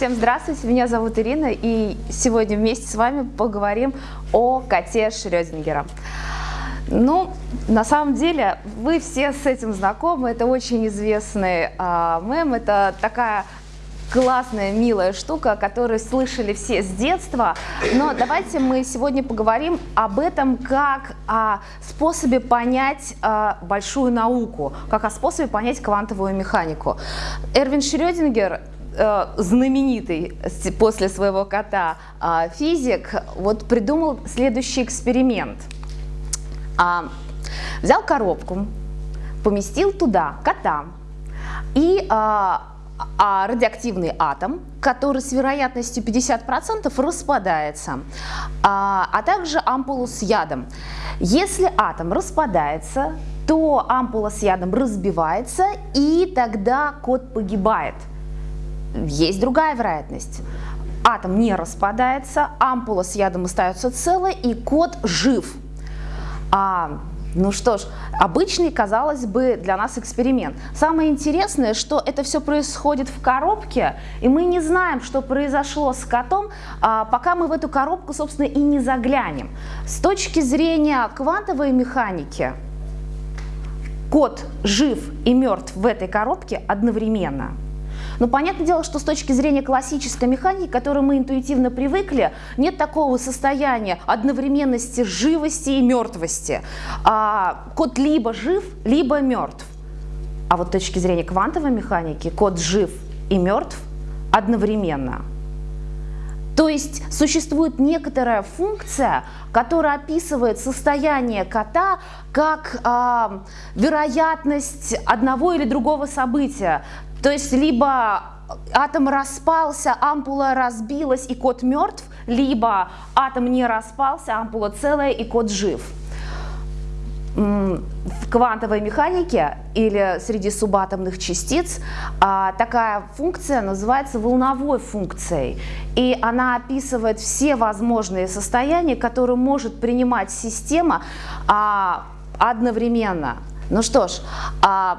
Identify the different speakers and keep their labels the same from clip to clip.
Speaker 1: Всем здравствуйте, меня зовут Ирина, и сегодня вместе с вами поговорим о коте Шрёдингера. Ну, на самом деле, вы все с этим знакомы, это очень известный а, мем, это такая классная, милая штука, которую слышали все с детства. Но давайте мы сегодня поговорим об этом как о способе понять э, большую науку, как о способе понять квантовую механику. Эрвин Шрёдингер э, знаменитый после своего кота э, физик вот придумал следующий эксперимент. А, взял коробку, поместил туда кота и а, а радиоактивный атом, который с вероятностью 50% распадается, а, а также ампулу с ядом. Если атом распадается, то ампула с ядом разбивается, и тогда кот погибает. Есть другая вероятность. Атом не распадается, ампула с ядом остается целой, и кот жив. А ну что ж, обычный, казалось бы, для нас эксперимент. Самое интересное, что это все происходит в коробке, и мы не знаем, что произошло с котом, а, пока мы в эту коробку, собственно, и не заглянем. С точки зрения квантовой механики, кот жив и мертв в этой коробке одновременно. Но понятное дело, что с точки зрения классической механики, к которой мы интуитивно привыкли, нет такого состояния одновременности живости и мертвости. А, код либо жив, либо мертв. А вот с точки зрения квантовой механики код жив и мертв одновременно. То есть существует некоторая функция, которая описывает состояние кота как э, вероятность одного или другого события. То есть либо атом распался, ампула разбилась и кот мертв, либо атом не распался, ампула целая и кот жив. В квантовой механике или среди субатомных частиц а, такая функция называется волновой функцией. И она описывает все возможные состояния, которые может принимать система а, одновременно. Ну что ж, а,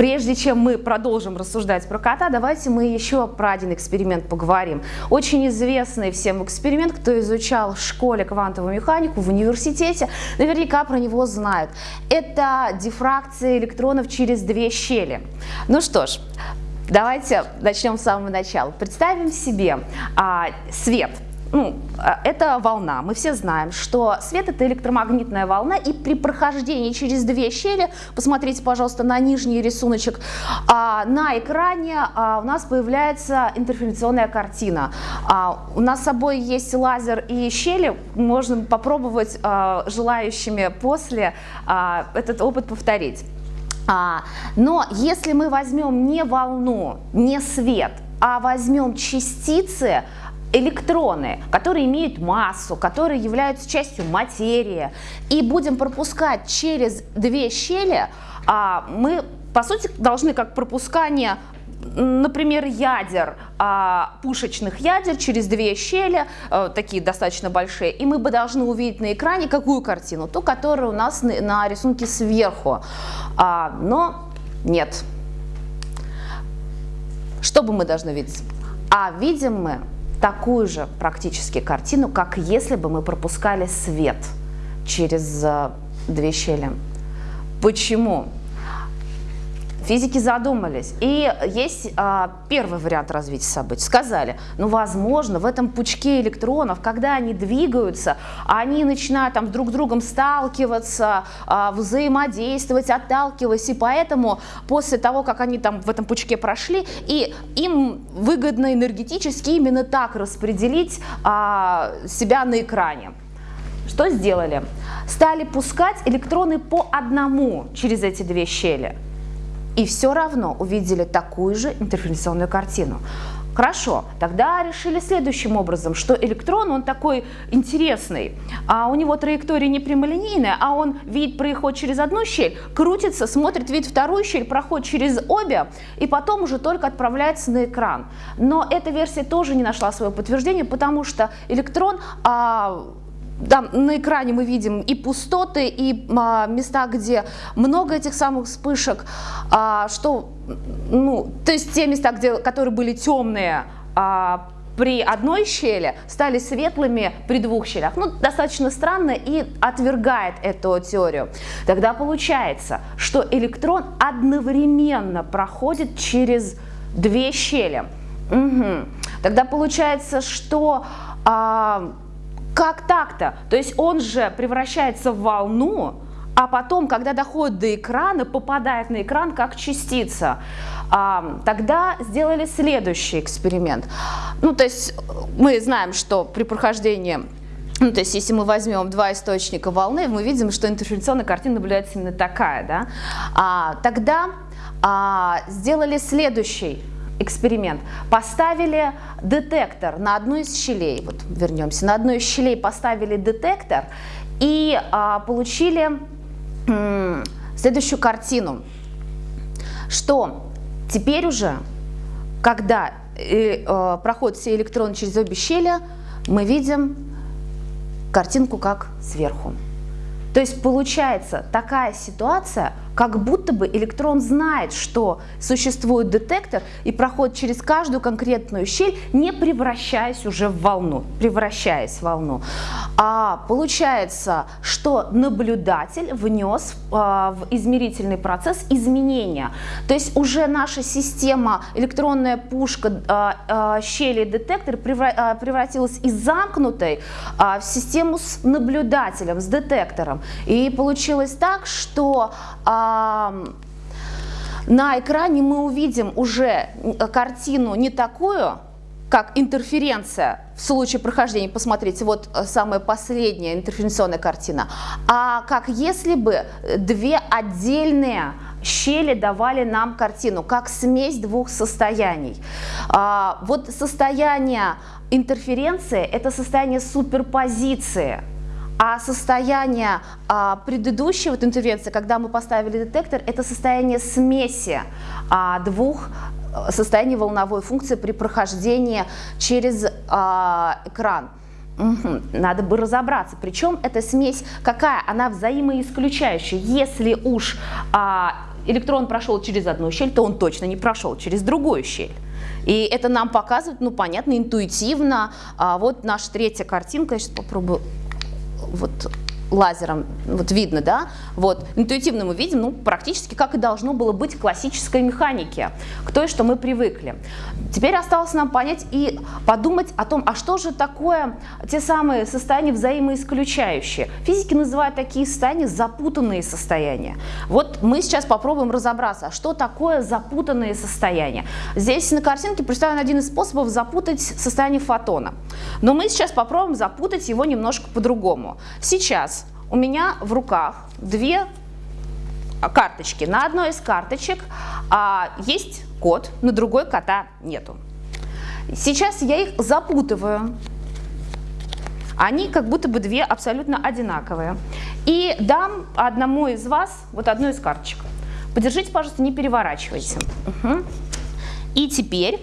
Speaker 1: Прежде чем мы продолжим рассуждать про кота, давайте мы еще про один эксперимент поговорим. Очень известный всем эксперимент, кто изучал в школе квантовую механику, в университете, наверняка про него знают. Это дифракция электронов через две щели. Ну что ж, давайте начнем с самого начала. Представим себе а, свет – ну, а, это волна. Мы все знаем, что свет это электромагнитная волна, и при прохождении через две щели, посмотрите, пожалуйста, на нижний рисуночек, а, на экране а, у нас появляется интерференционная картина. У нас с собой есть лазер и щели, можно попробовать желающими после этот опыт повторить. Но если мы возьмем не волну, не свет, а возьмем частицы, электроны, которые имеют массу, которые являются частью материи, и будем пропускать через две щели, а, мы, по сути, должны как пропускание например, ядер, а, пушечных ядер через две щели, а, такие достаточно большие, и мы бы должны увидеть на экране какую картину? Ту, которая у нас на, на рисунке сверху. А, но нет. Что бы мы должны видеть? А видим мы такую же практически картину, как если бы мы пропускали свет через э, две щели. Почему? Физики задумались. И есть а, первый вариант развития событий. Сказали, ну, возможно, в этом пучке электронов, когда они двигаются, они начинают там друг с другом сталкиваться, а, взаимодействовать, отталкиваясь. И поэтому после того, как они там в этом пучке прошли, и им выгодно энергетически именно так распределить а, себя на экране. Что сделали? Стали пускать электроны по одному через эти две щели и все равно увидели такую же интерференционную картину. Хорошо, тогда решили следующим образом, что электрон, он такой интересный, а у него траектория не прямолинейная, а он видит, проходит через одну щель, крутится, смотрит, видит вторую щель, проходит через обе, и потом уже только отправляется на экран. Но эта версия тоже не нашла своего подтверждения, потому что электрон а, да, на экране мы видим и пустоты, и а, места, где много этих самых вспышек, а, что, ну, то есть те места, где, которые были темные, а, при одной щели стали светлыми при двух щелях. Ну, достаточно странно и отвергает эту теорию. Тогда получается, что электрон одновременно проходит через две щели. Угу. Тогда получается, что а, как так-то? То есть он же превращается в волну, а потом, когда доходит до экрана, попадает на экран как частица. А, тогда сделали следующий эксперимент. Ну, то есть мы знаем, что при прохождении ну, то есть, если мы возьмем два источника волны, мы видим, что интерференционная картина наблюдается именно такая. Да? А, тогда а, сделали следующий эксперимент. Поставили детектор на одну из щелей, вот вернемся, на одну из щелей поставили детектор и а, получили следующую картину, что Теперь уже, когда э, э, проходят все электроны через обе щели, мы видим картинку как сверху. То есть получается такая ситуация, как будто бы электрон знает, что существует детектор и проходит через каждую конкретную щель, не превращаясь уже в волну, превращаясь в волну. А получается, что наблюдатель внес а, в измерительный процесс изменения. То есть уже наша система, электронная пушка а, а, щели детектор превра превратилась из замкнутой а, в систему с наблюдателем, с детектором. И получилось так, что а, на экране мы увидим уже картину не такую, как интерференция в случае прохождения, посмотрите, вот э, самая последняя интерференционная картина, а как если бы две отдельные щели давали нам картину, как смесь двух состояний. А, вот состояние интерференции – это состояние суперпозиции. А состояние а, предыдущей вот интервенции, когда мы поставили детектор, это состояние смеси а, двух э, состояний волновой функции при прохождении через а, экран. Надо бы разобраться. Причем эта смесь какая? Она взаимоисключающая. Если уж а, электрон прошел через одну щель, то он точно не прошел через другую щель. И это нам показывает, ну, понятно, интуитивно. А вот наша третья картинка, я сейчас попробую вот лазером, вот видно, да, вот, интуитивно мы видим, ну, практически как и должно было быть в классической механике, к той, что мы привыкли. Теперь осталось нам понять и подумать о том, а что же такое те самые состояния взаимоисключающие. Физики называют такие состояния запутанные состояния. Вот мы сейчас попробуем разобраться, а что такое запутанные состояния. Здесь на картинке представлен один из способов запутать состояние фотона. Но мы сейчас попробуем запутать его немножко по-другому. Сейчас у меня в руках две карточки. На одной из карточек а, есть код, на другой кота нету. Сейчас я их запутываю. Они как будто бы две абсолютно одинаковые. И дам одному из вас вот одну из карточек. Подержите, пожалуйста, не переворачивайте. Угу. И теперь,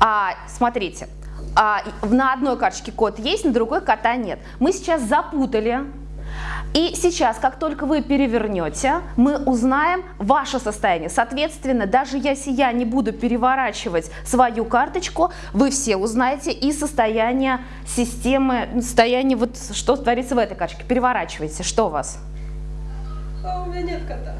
Speaker 1: а, смотрите, а, на одной карточке код есть, на другой кота нет. Мы сейчас запутали и сейчас, как только вы перевернете, мы узнаем ваше состояние. Соответственно, даже если я не буду переворачивать свою карточку, вы все узнаете и состояние системы, состояние вот что творится в этой карточке. Переворачивайте, что у вас?
Speaker 2: А у меня нет кота.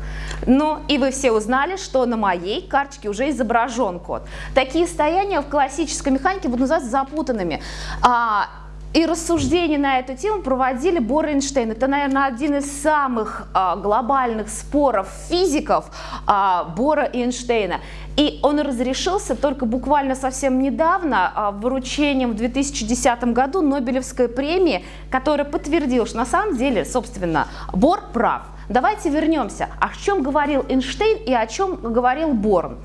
Speaker 1: Ну, и вы все узнали, что на моей карточке уже изображен код. Такие состояния в классической механике будут называться запутанными. И рассуждения на эту тему проводили Бор и Эйнштейн. Это, наверное, один из самых а, глобальных споров физиков а, Бора и Эйнштейна. И он разрешился только буквально совсем недавно а, вручением в 2010 году Нобелевской премии, которая подтвердила, что на самом деле, собственно, Бор прав. Давайте вернемся. О чем говорил Эйнштейн и о чем говорил Борн?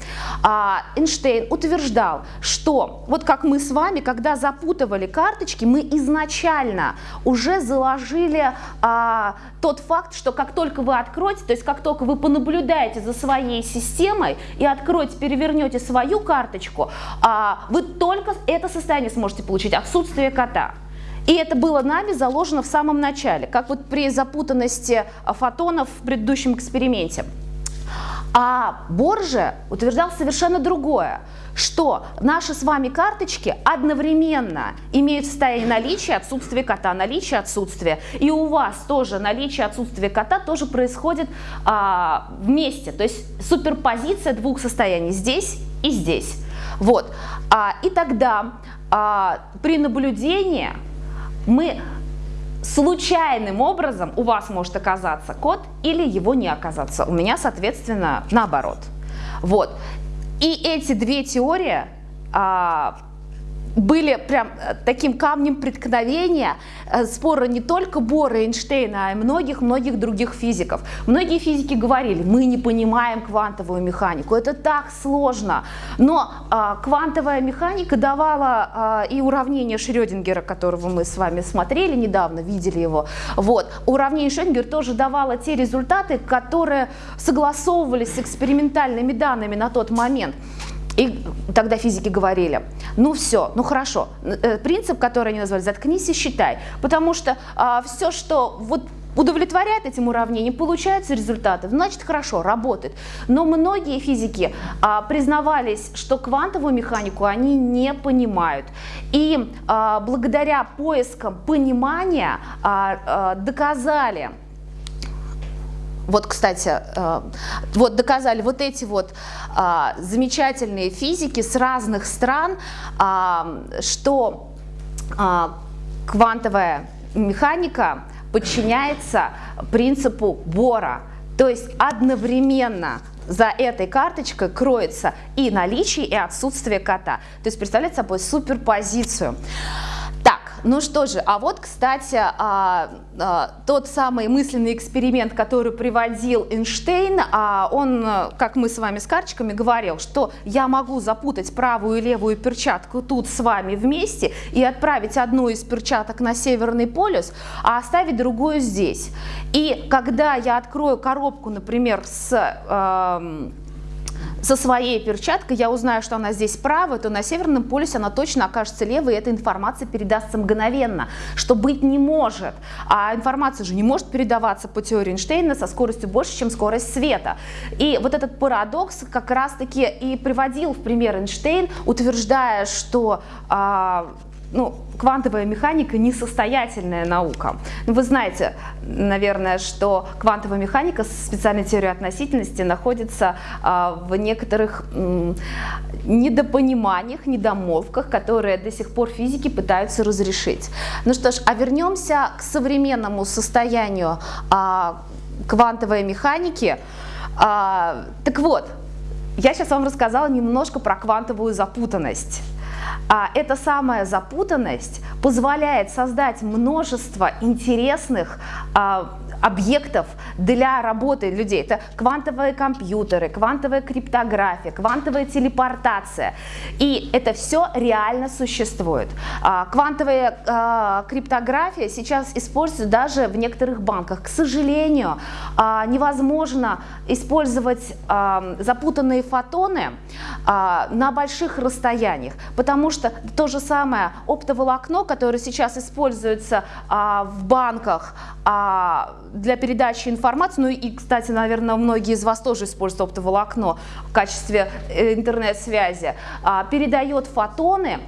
Speaker 1: А, Эйнштейн утверждал, что вот как мы с вами, когда запутывали карточки, мы изначально уже заложили а, тот факт, что как только вы откроете, то есть как только вы понаблюдаете за своей системой и откроете, перевернете свою карточку, а, вы только это состояние сможете получить, отсутствие кота. И это было нами заложено в самом начале, как вот при запутанности фотонов в предыдущем эксперименте. А Борже утверждал совершенно другое, что наши с вами карточки одновременно имеют состояние наличия, отсутствия кота, наличия, отсутствия. И у вас тоже наличие, отсутствие кота тоже происходит а, вместе. То есть суперпозиция двух состояний здесь и здесь. Вот. А, и тогда а, при наблюдении мы случайным образом у вас может оказаться код или его не оказаться. У меня, соответственно, наоборот. Вот. И эти две теории а, были прям э, таким камнем преткновения э, спора не только Бора и Эйнштейна, а и многих-многих других физиков. Многие физики говорили, мы не понимаем квантовую механику, это так сложно. Но а, квантовая механика давала а, и уравнение Шрёдингера, которого мы с вами смотрели недавно, видели его. Вот. Уравнение Шрёдингера тоже давало те результаты, которые согласовывались с экспериментальными данными на тот момент. И тогда физики говорили, ну все, ну хорошо, э, принцип, который они назвали, заткнись и считай, потому что а, все, что вот удовлетворяет этим уравнениям, получаются результаты, значит хорошо, работает. Но многие физики а, признавались, что квантовую механику они не понимают. И а, благодаря поискам понимания а, а, доказали, вот, кстати, э, вот доказали вот эти вот а, замечательные физики с разных стран, а, что а, квантовая механика подчиняется принципу Бора. То есть одновременно за этой карточкой кроется и наличие, и отсутствие кота. То есть представляет собой суперпозицию. Ну что же, а вот, кстати, а, а, тот самый мысленный эксперимент, который приводил Эйнштейн, а, он, как мы с вами с карточками говорил, что я могу запутать правую и левую перчатку тут с вами вместе и отправить одну из перчаток на Северный полюс, а оставить другую здесь. И когда я открою коробку, например, с... Э, со своей перчаткой я узнаю, что она здесь правая, то на Северном полюсе она точно окажется левой, и эта информация передастся мгновенно, что быть не может. А информация же не может передаваться по теории Эйнштейна со скоростью больше, чем скорость света. И вот этот парадокс как раз-таки и приводил в пример Эйнштейн, утверждая, что а, ну, квантовая механика несостоятельная наука. Ну, вы знаете, наверное, что квантовая механика с специальной теорией относительности находится а, в некоторых м, недопониманиях, недомолвках, которые до сих пор физики пытаются разрешить. Ну что ж, а вернемся к современному состоянию а, квантовой механики. А, так вот, я сейчас вам рассказала немножко про квантовую запутанность. А эта самая запутанность позволяет создать множество интересных а, объектов для работы людей. Это квантовые компьютеры, квантовая криптография, квантовая телепортация. И это все реально существует. А, квантовая а, криптография сейчас используется даже в некоторых банках. К сожалению, а, невозможно использовать запутанные фотоны на больших расстояниях, потому что то же самое оптоволокно, которое сейчас используется в банках, для передачи информации, ну и, кстати, наверное, многие из вас тоже используют оптоволокно в качестве э, интернет-связи, а, передает фотоны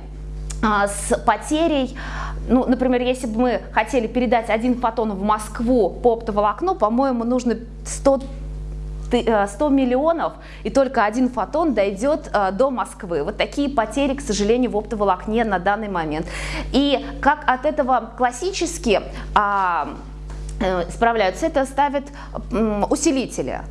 Speaker 1: а, с потерей, ну, например, если бы мы хотели передать один фотон в Москву по оптоволокну, по-моему, нужно 100 100 э, миллионов, и только один фотон дойдет э, до Москвы. Вот такие потери, к сожалению, в оптоволокне на данный момент. И как от этого классически а, справляются, это ставят усилители.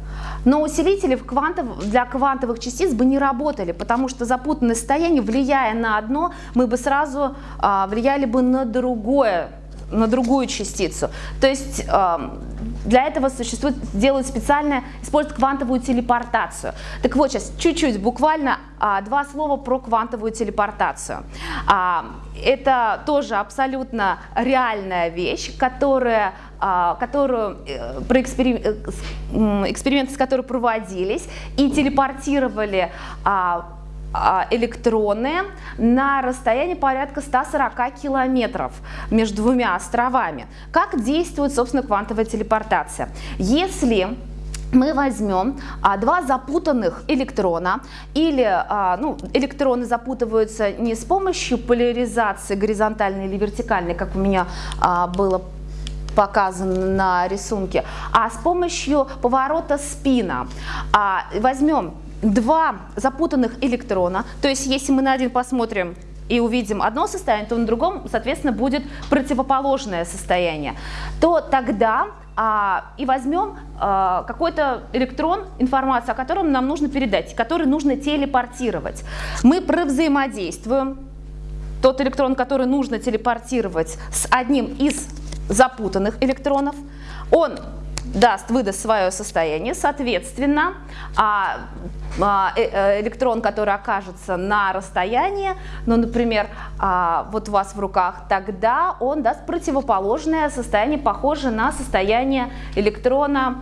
Speaker 1: Но усилители в квантов, для квантовых частиц бы не работали, потому что запутанное состояние, влияя на одно, мы бы сразу а, влияли бы на другое, на другую частицу. То есть а, для этого существует, делают специально, используют квантовую телепортацию. Так вот, сейчас чуть-чуть, буквально а, два слова про квантовую телепортацию. А, это тоже абсолютно реальная вещь, которая а, которую, э, про эксперим, э, эксперименты с которой проводились и телепортировали а, а, электроны на расстоянии порядка 140 километров между двумя островами. Как действует, собственно, квантовая телепортация? Если мы возьмем а, два запутанных электрона, или а, ну, электроны запутываются не с помощью поляризации горизонтальной или вертикальной, как у меня а, было показано на рисунке, а с помощью поворота спина. А, возьмем два запутанных электрона, то есть если мы на один посмотрим и увидим одно состояние, то на другом, соответственно, будет противоположное состояние, то тогда а, и возьмем а, какой-то электрон, информацию о котором нам нужно передать, который нужно телепортировать. Мы провзаимодействуем тот электрон, который нужно телепортировать с одним из запутанных электронов. Он даст, выдаст свое состояние, соответственно, а, а, э, э, электрон, который окажется на расстоянии, ну, например, а, вот у вас в руках, тогда он даст противоположное состояние, похожее на состояние электрона,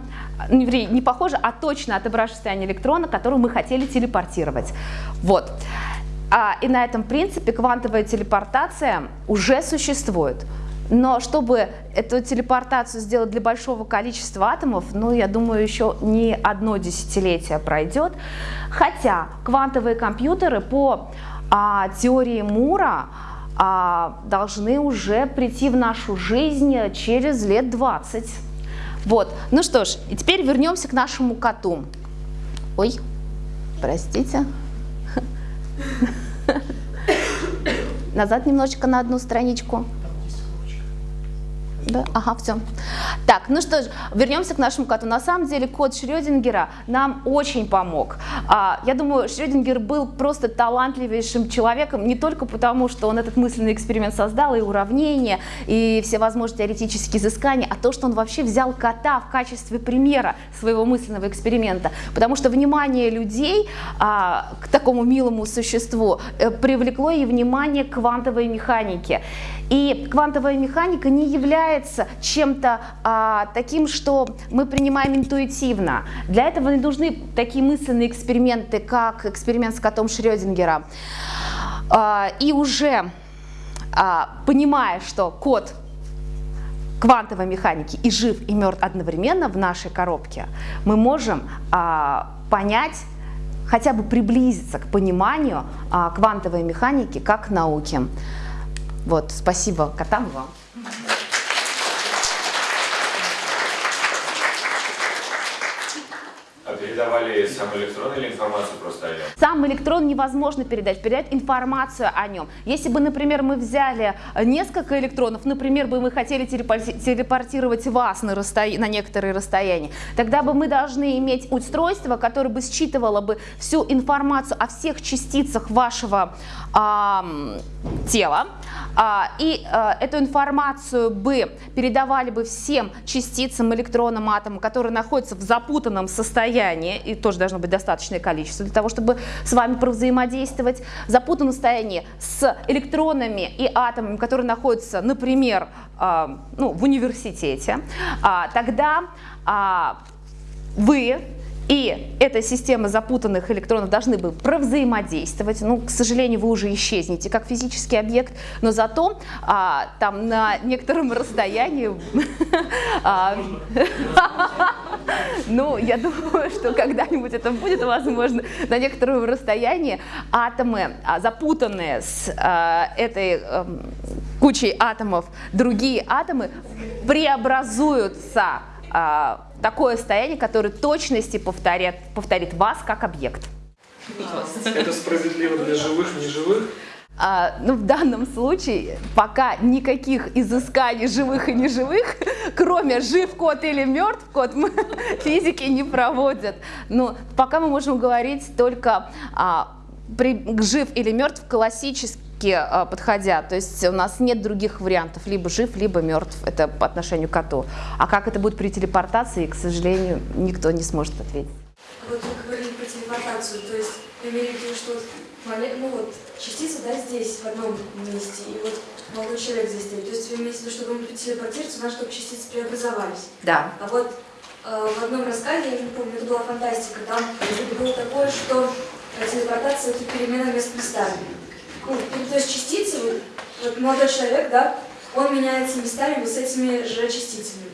Speaker 1: не, не похоже, а точно отображающее состояние электрона, которое мы хотели телепортировать. Вот. И на этом принципе квантовая телепортация уже существует. Но чтобы эту телепортацию сделать для большого количества атомов, ну, я думаю, еще не одно десятилетие пройдет. Хотя квантовые компьютеры по а, теории Мура а, должны уже прийти в нашу жизнь через лет 20. Вот, ну что ж, и теперь вернемся к нашему коту. Ой, простите. Назад немножечко на одну страничку. Да? Ага, все. Так, ну что ж, вернемся к нашему коту. На самом деле кот Шрёдингера нам очень помог. А, я думаю, Шрёдингер был просто талантливейшим человеком, не только потому, что он этот мысленный эксперимент создал, и уравнения, и всевозможные теоретические изыскания, а то, что он вообще взял кота в качестве примера своего мысленного эксперимента. Потому что внимание людей а, к такому милому существу э, привлекло и внимание к квантовой механике. И квантовая механика не является чем-то а, таким, что мы принимаем интуитивно. Для этого не нужны такие мысленные эксперименты, как эксперимент с котом Шрёдингера. А, и уже а, понимая, что кот квантовой механики и жив, и мертв одновременно в нашей коробке, мы можем а, понять, хотя бы приблизиться к пониманию а, квантовой механики как науки. Вот, спасибо котам вам.
Speaker 3: передавали сам электрон или информацию просто о нем?
Speaker 1: Сам электрон невозможно передать, передать информацию о нем. Если бы, например, мы взяли несколько электронов, например, бы мы хотели телепортировать вас на, расстоя... на некоторые расстояния, тогда бы мы должны иметь устройство, которое бы считывало бы всю информацию о всех частицах вашего э, тела, а, и а, эту информацию бы передавали бы всем частицам, электронам, атомам, которые находятся в запутанном состоянии, и тоже должно быть достаточное количество для того, чтобы с вами провзаимодействовать, в запутанном состоянии с электронами и атомами, которые находятся, например, а, ну, в университете, тогда вы и эта система запутанных электронов должны бы провзаимодействовать. Ну, к сожалению, вы уже исчезнете как физический объект, но зато а, там на некотором расстоянии... А, ну, я думаю, что когда-нибудь это будет возможно. На некотором расстоянии атомы, а, запутанные с этой эм, кучей атомов, другие атомы преобразуются такое состояние, которое точности повторит, повторит вас как объект.
Speaker 4: Это справедливо для живых, неживых?
Speaker 1: А, ну, в данном случае пока никаких изысканий живых и неживых, кроме жив кот или мертв кот, мы физики не проводят. Но пока мы можем говорить только а, при, жив или мертв классически а, подходя. То есть у нас нет других вариантов, либо жив, либо мертв. Это по отношению к коту. А как это будет при телепортации, к сожалению, никто не сможет ответить.
Speaker 2: Вот вы говорили про телепортацию, то есть вы имели в виду, что ну вот, частица, да, здесь, в одном месте, и вот молодой человек здесь стоит. То есть вы имеете в виду, чтобы он телепортироваться, надо, чтобы частицы преобразовались.
Speaker 1: Да.
Speaker 2: А вот э, в одном рассказе, я не помню, это была фантастика, там было такое, что телепортация – это перемена мест местами ну, то есть частицы, вот, молодой человек, да, он меняется местами вот с этими же частицами.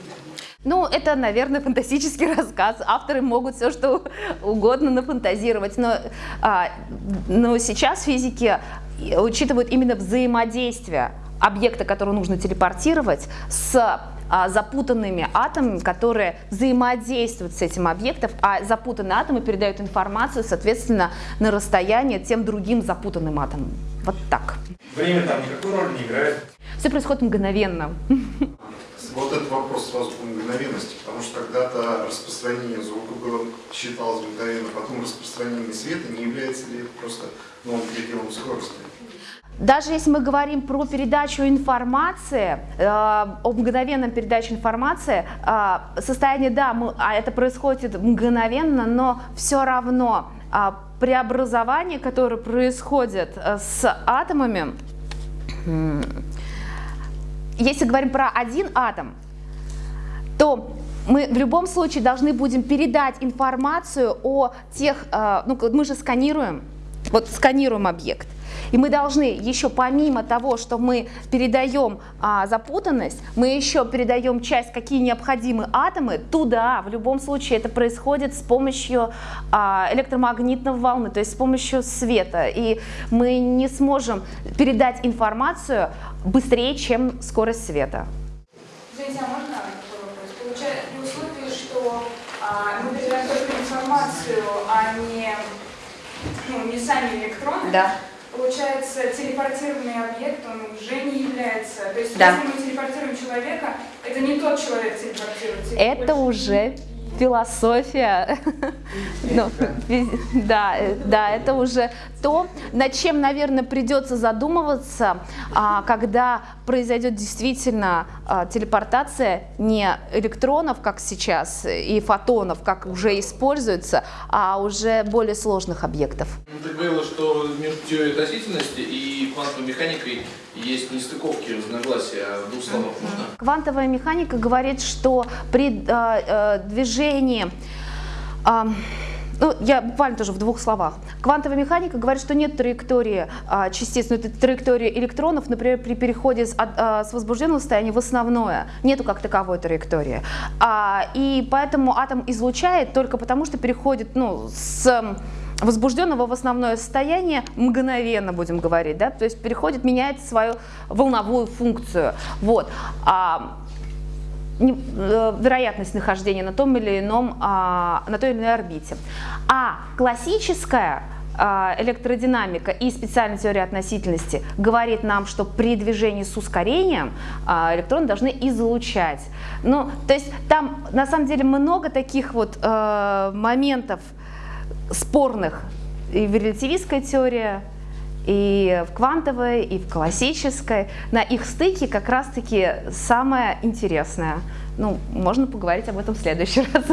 Speaker 1: Ну, это, наверное, фантастический рассказ. Авторы могут все что угодно нафантазировать. Но, а, но сейчас физики учитывают именно взаимодействие объекта, который нужно телепортировать, с запутанными атомами, которые взаимодействуют с этим объектом, а запутанные атомы передают информацию, соответственно, на расстояние тем другим запутанным атомам. Вот так.
Speaker 5: Время там никакой роли не играет.
Speaker 1: Все происходит мгновенно.
Speaker 5: Вот этот вопрос сразу по мгновенности, потому что когда-то распространение звука было, считалось мгновенно, потом распространение света не является ли просто новым пределом скорости.
Speaker 1: Даже если мы говорим про передачу информации, э, о мгновенном передаче информации, э, состояние, да, мы, а это происходит мгновенно, но все равно э, преобразование, которое происходит э, с атомами, если говорим про один атом, то мы в любом случае должны будем передать информацию о тех, э, ну мы же сканируем, вот сканируем объект. И мы должны еще помимо того, что мы передаем а, запутанность, мы еще передаем часть, какие необходимы атомы туда. В любом случае это происходит с помощью а, электромагнитной волны, то есть с помощью света. И мы не сможем передать информацию быстрее, чем скорость света.
Speaker 6: Извините, а можно такой вопрос? Получается, при условии, что а, мы передаем только информацию, а не, ну, не сами электроны,
Speaker 1: Да.
Speaker 6: Получается, телепортированный объект, он уже не является... То есть,
Speaker 1: Да.
Speaker 6: если мы телепортируем человека, это не тот человек телепортируется.
Speaker 1: Это
Speaker 6: больше-
Speaker 1: уже философия, Ну, да, да, это уже то, над чем, наверное, придется задумываться, а, когда произойдет действительно а, телепортация не электронов, как сейчас, и фотонов, как уже используется, а уже более сложных объектов.
Speaker 7: Ну, Ты говорила, что между теорией относительности и квантовой механикой есть нестыковки, разногласия. В двух словах можно?
Speaker 1: Квантовая механика говорит, что при э, э, движении, а, ну, я буквально тоже в двух словах. Квантовая механика говорит, что нет траектории а, частиц, но это траектория электронов, например, при переходе с, а, с возбужденного состояния в основное. Нету как таковой траектории. А, и поэтому атом излучает только потому, что переходит ну, с возбужденного в основное состояние мгновенно, будем говорить, да, то есть переходит, меняет свою волновую функцию. Вот. А, не- э, вероятность нахождения на том или ином, а, на той или иной орбите. А классическая а, электродинамика и специальная теория относительности говорит нам, что при движении с ускорением а, электроны должны излучать. Ну, то есть там на самом деле много таких вот э, моментов спорных и в релятивистской теории, и в квантовой, и в классической. На их стыке как раз-таки самое интересное. Ну, можно поговорить об этом в следующий раз.